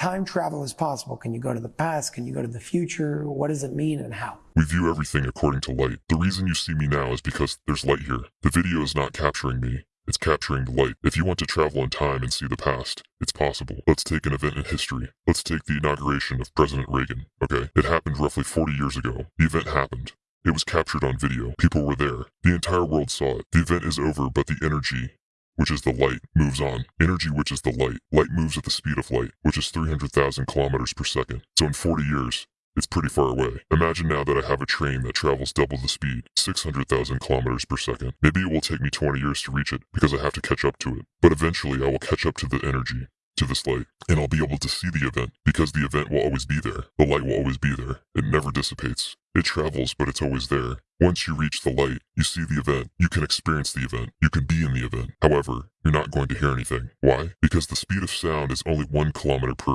time travel is possible, can you go to the past? Can you go to the future? What does it mean and how? We view everything according to light. The reason you see me now is because there's light here. The video is not capturing me. It's capturing the light. If you want to travel in time and see the past, it's possible. Let's take an event in history. Let's take the inauguration of President Reagan. Okay? It happened roughly 40 years ago. The event happened. It was captured on video. People were there. The entire world saw it. The event is over, but the energy, which is the light, moves on. Energy, which is the light. Light moves at the speed of light, which is 300,000 kilometers per second. So in 40 years, it's pretty far away. Imagine now that I have a train that travels double the speed, 600,000 kilometers per second. Maybe it will take me 20 years to reach it because I have to catch up to it. But eventually I will catch up to the energy, to this light, and I'll be able to see the event because the event will always be there. The light will always be there. It never dissipates. It travels, but it's always there. Once you reach the light, you see the event, you can experience the event, you can be in the event. However, you're not going to hear anything. Why? Because the speed of sound is only one kilometer per